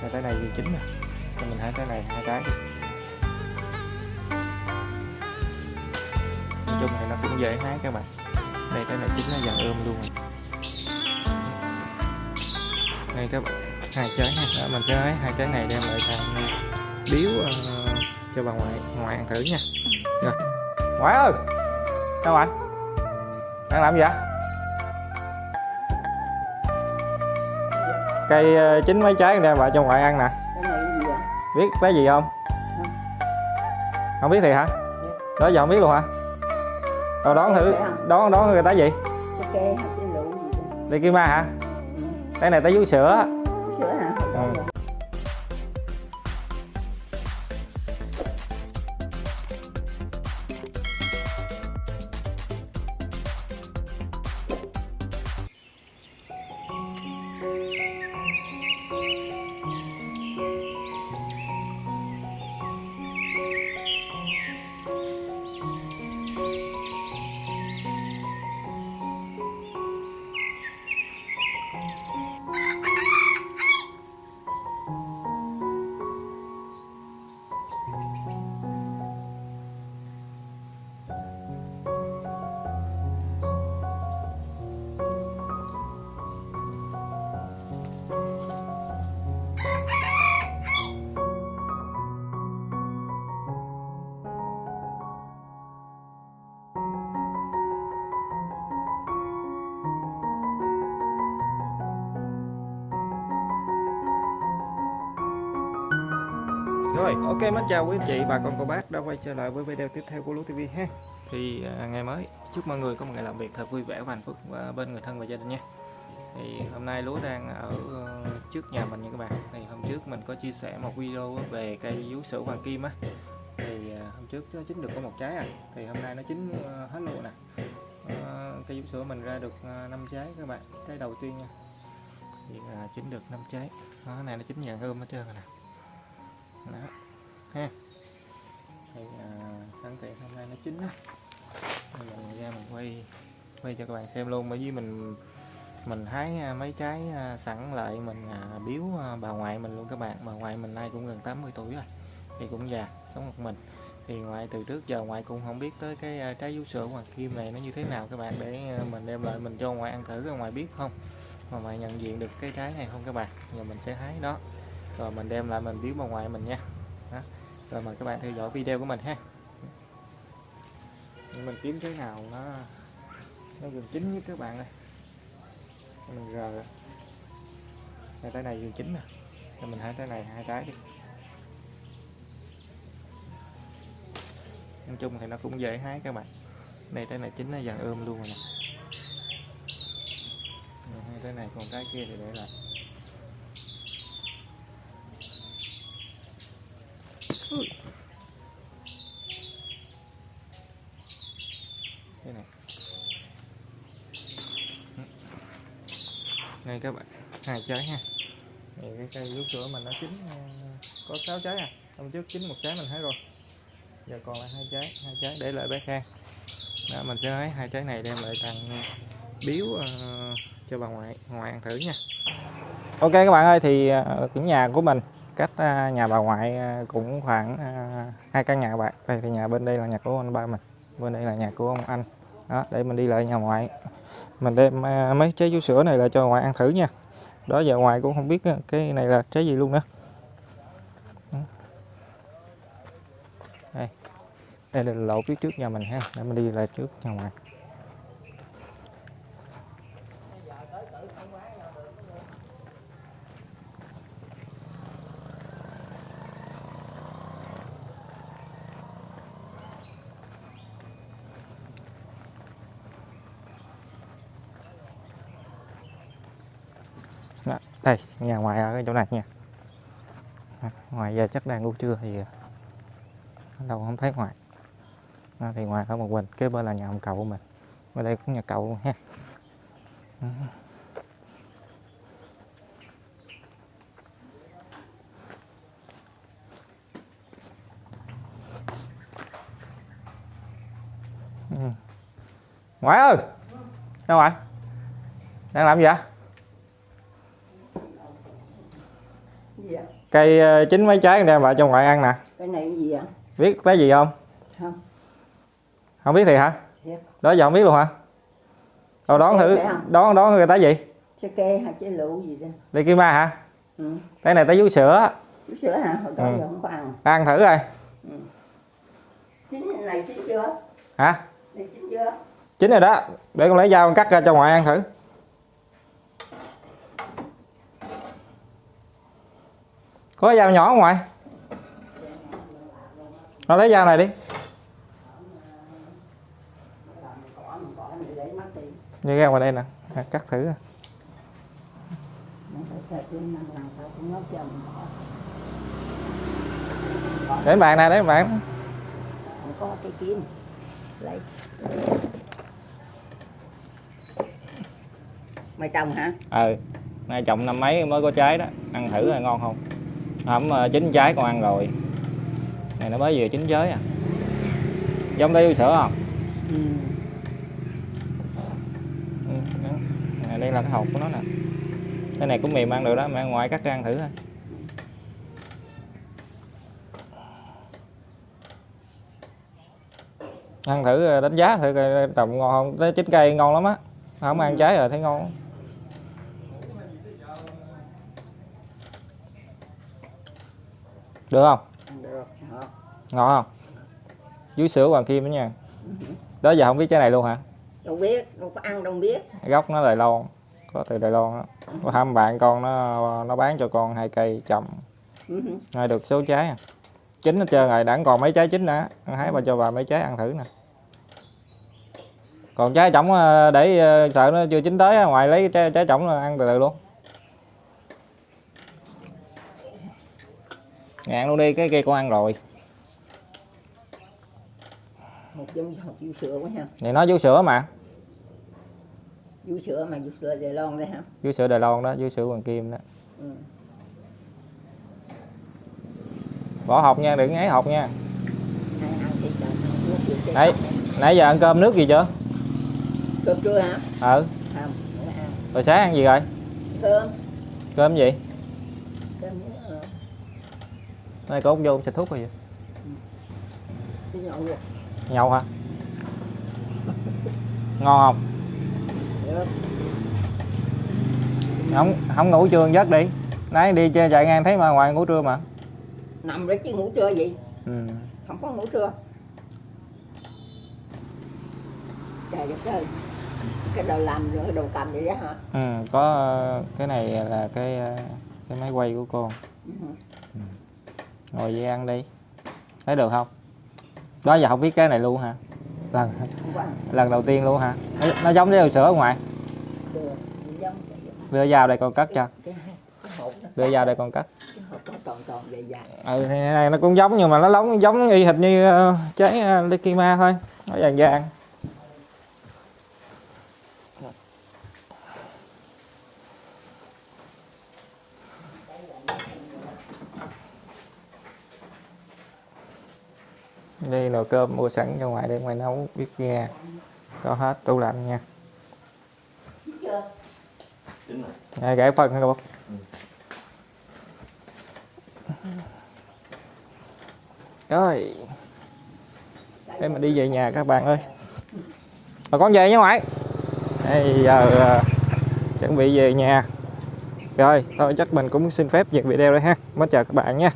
hai trái này vừa chín nè. Cho mình hai trái này hai trái đi. Nói chung thì nó cũng dễ hái các bạn. Đây trái này chín nó dần ươm luôn. Rồi Đây các bạn. Hai trái ha. Đó, mình sẽ hái hai trái này đem lại thằng biếu uh, ờ, cho bà ngoại ngoại ăn thử nha. Rồi. Ngoại ơi! Sao anh? đang làm gì vậy? Cây ờ, chín mấy trái đem lại cho ngoại ăn nè. Cái này cái gì vậy? Biết cái gì không? Không. Biết thì hả? Đó giờ không biết luôn hả? Đâu đón thử đón đón người ta gì? Sake đi kim ma hả? Ừ. cái này tới vú sữa Rồi, ok mến chào quý anh chị, bà con cô bác đã quay trở lại với video tiếp theo của Lúa TV ha. Thì à, ngày mới, chúc mọi người có một ngày làm việc thật vui vẻ và hạnh phúc và bên người thân và gia đình nha. Thì hôm nay Lúa đang ở ờ, trước nhà mình nha các bạn. Thì hôm trước mình có chia sẻ một video về cây vú sữa hoàng kim á. Thì à, hôm trước nó chín được có một trái à. Thì hôm nay nó chín ờ, hết luôn nè. à, cây vú sữa mình ra được 5 trái các bạn. Trái đầu tiên nha. Thì à, chín được 5 trái. Đó, cái này nó chín vàng hơn hết trơn rồi nè đó. Ha. Thì à, sẵn tiện hôm nay nó chín á. Mình ra mình quay quay cho các bạn xem luôn. Bởi vì mình mình hái à, mấy trái à, sẵn lại mình à, biếu à, bà ngoại mình luôn các bạn. Bà ngoại mình nay cũng gần 80 tuổi rồi thì cũng già sống một mình. Thì ngoại từ trước giờ ngoại cũng không biết tới cái trái vú sữa hoàng kim này nó như thế nào các bạn để mình đem lại mình cho ngoại ăn thử ngoại biết không? Mà ngoại nhận diện được cái trái này không các bạn? Giờ mình sẽ hái đó rồi, mình đem lại, mình biếu bà ngoại mình nha. Đó. rồi, mời các bạn theo dõi video của mình ha. Nhưng mình kiếm cái nào nó nó gần chín nhất các bạn ơi mình rờ. Hai trái này gần chín nè. Rồi, mình hai trái này, hai trái đi. Nói chung thì nó cũng dễ hái các bạn. Này trái này chín nó dần ươm luôn rồi nè. Hai trái này, còn trái kia thì để lại. Ui. đây này. Đây các bạn. Hai trái ha. Thì cái cây vú sữa mình nó chín ờ, có 6 trái à. Hôm trước chín một trái mình hái rồi. Giờ còn lại hai trái hai trái để lại bé khang đó mình sẽ hái hai trái này đem lại thằng biếu uh, cho bà ngoại ngoại ăn thử nha. Ok các bạn ơi thì ờ, cái nhà của mình cách à, nhà bà ngoại à, cũng khoảng à, hai căn nhà bạn. Đây, thì nhà bên đây là nhà của anh ba mình, bên đây là nhà của ông anh. Đó, để mình đi lại nhà ngoại. Mình đem mấy trái vú sữa này là cho ngoại ăn thử nha. Đó, giờ ngoại cũng không biết cái này là trái gì luôn nữa Đó. đây. Đây là lộ phía trước nhà mình ha, để mình đi lại trước nhà ngoại. Đây nhà ngoại ở cái chỗ này nha. Ngoài giờ chắc đang ngủ trưa thì ờ, đâu không thấy ngoại Đó, thì ngoài ở một mình kế bên là nhà ông cậu của mình. Ở đây cũng nhà cậu luôn ha. Ừ. Ngoại ơi! Đâu ngoại đang làm gì vậy gì vậy cây ờ, chín mấy trái đem lại cho ngoại ăn nè. Cái này cái gì vậy? Biết cái gì không? Không. Không biết thì hả? Thiệt. Đó giờ không biết luôn hả? Đâu đón thử đón đón người ta gì? Trái cây hay trái lựu gì đó. Đi kim ma hả? Ừ. cái này tới vú sữa. Chú sữa hả? Hồi đó Ừ. giờ không có ăn. Ăn thử rồi chín này chín chưa? Hả? Này chín chưa? Chín rồi đó. Để con lấy dao con cắt ra cho ngoại ăn thử có dao nhỏ không ngoại con lấy dao này đi. Như ra ngoài đây nè. À, cắt thử nó bỏ để bàn này bàn không có cái kiếm lấy mày trồng hả? Ờ nay trồng năm mấy mới có trái đó. Ăn thử rồi ngon không hẩm ờ, chín trái con ăn rồi. Này nó mới vừa chín trái à. Giống tới sữa không? Ừ. ừ, đây là cái hộp của nó nè. Cái này cũng mềm ăn được đó mẹ ngoại cắt ra ăn thử thôi. Ăn thử ờ, đánh giá thử coi trồng ngon không? Tới chín cây ngon lắm á. Không ăn trái rồi thấy ngon được không? Được. Ngon không? Dưới sữa hoàng kim đó nha. Đó giờ không biết trái này luôn hả? Đâu biết đâu có ăn đâu biết. Gốc nó Đài Loan có từ Đài Loan đó. Có thăm bạn con nó nó bán cho con hai cây trồng Ừ. nay được số trái à. Chín hết trơn rồi đẳng còn mấy trái chín nữa. Ăn hái bà cho bà mấy trái ăn thử nè. Còn trái trỏng ờ, để ờ, sợ nó chưa chín tới ngoài lấy trái, trái trỏng ăn từ từ luôn ngạn luôn đi cái kia con ăn rồi. Một giống hộp vú sữa quá ha. Này nó vú sữa mà. Vú sữa mà vú sữa Đài Loan đây hả? Vú sữa Đài Loan đó vú sữa hoàng kim đó. Ừ. bỏ hộp nha đừng ấy hộp nha. Đấy. nãy giờ ăn cơm nước gì chưa? Cơm trưa hả? Ừ. Không rồi sáng ăn gì rồi? Cơm. Cơm gì cơm nhớ rồi nay có vô xịt thuốc rồi cái nhậu hả? Ngon không? Được không không ngủ trưa giấc đi. Nãy đi chơi chạy ngang thấy mà ngoài ngủ trưa mà. Nằm đó chứ ngủ trưa gì ừ. không có ngủ trưa. Trời đất ơi. Cái đầu làm rồi đầu cầm vậy đó hả? Ừ có ờ, cái này là cái ờ, cái máy quay của con Ừ ngồi vậy ăn đi. Thấy được không? Đó giờ không biết cái này luôn hả? Lần lần đầu tiên luôn hả? Nó, nó giống với sữa ngoài. Đưa vào đây con cắt cho. Đưa vào đây con cắt ừ thì này nó cũng giống nhưng mà nó giống giống y hệt như ờ, trái ờ, uh, Lekima thôi. Nó vàng vàng. Đây nồi cơm mua sẵn ra ngoài để ngoài nấu biết nghe có hết tủ lạnh nha. Chưa gãy phần hả bác? Rồi. Để mà đi về nhà các bạn ơi. Mà con về nha ngoại. Bây giờ à, chuẩn bị về nhà. Rồi thôi chắc mình cũng xin phép dừng video đây ha. Mới chào các bạn nha.